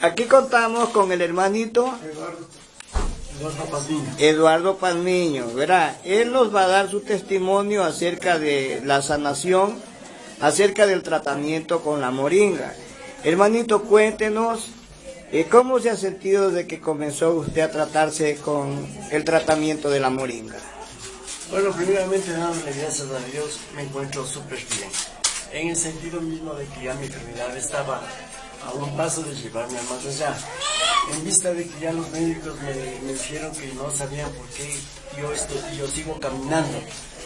Aquí contamos con el hermanito Eduardo Pazmiño. ¿verdad? Él nos va a dar su testimonio acerca de la sanación, acerca del tratamiento con la moringa. Hermanito, cuéntenos eh, cómo se ha sentido desde que comenzó usted a tratarse con el tratamiento de la moringa. Bueno, primeramente dándole gracias a Dios, me encuentro súper bien. En el sentido mismo de que ya mi enfermedad estaba a un paso de llevarme a más allá. En vista de que ya los médicos me, dijeron que no sabían por qué yo, estoy, yo sigo caminando,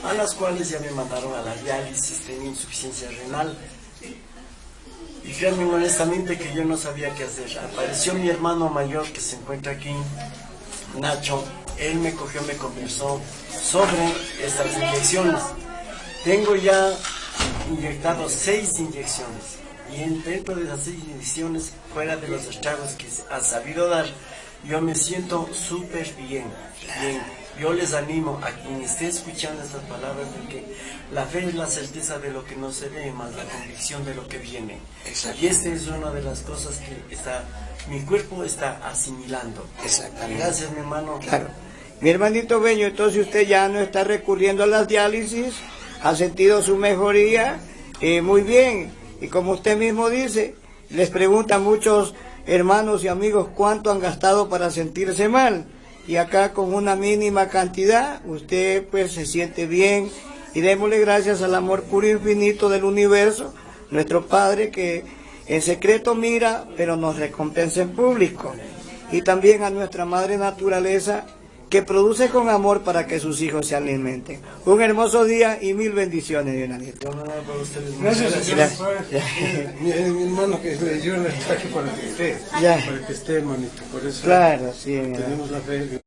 a las cuales ya me mandaron a la diálisis, tenía insuficiencia renal. Y créanme honestamente que yo no sabía qué hacer. Apareció mi hermano mayor que se encuentra aquí, Nacho, él me cogió, me conversó sobre estas inyecciones. Tengo ya inyectado seis inyecciones y en- dentro de las seis inyecciones, fuera de los estragos que ha sabido dar, yo me siento súper bien, bien. Yo les animo a quien esté escuchando estas palabras de que la fe es la certeza de lo que no se ve, más la convicción de lo que viene. Y esta es una de las cosas que está, mi cuerpo está asimilando. Exactamente. Gracias, mi hermano. Claro. Mi hermanito Bello, entonces usted ya no está recurriendo a las diálisis, ha sentido su mejoría, eh, muy bien. Y como usted mismo dice, les preguntan muchos hermanos y amigos cuánto han gastado para sentirse mal. Y acá con una mínima cantidad, usted pues se siente bien. Y démosle gracias al amor puro infinito del universo, nuestro Padre que en secreto mira, pero nos recompensa en público. Y también a nuestra Madre Naturaleza, que produce con amor para que sus hijos se alimenten. Un hermoso día y mil bendiciones. Yo ustedes. Gracias, Muchas señor. Gracias. Mi, hermano que le dio el traje para que esté, Ya. para que esté, hermanito. Por eso Claro, sí, tenemos la fe.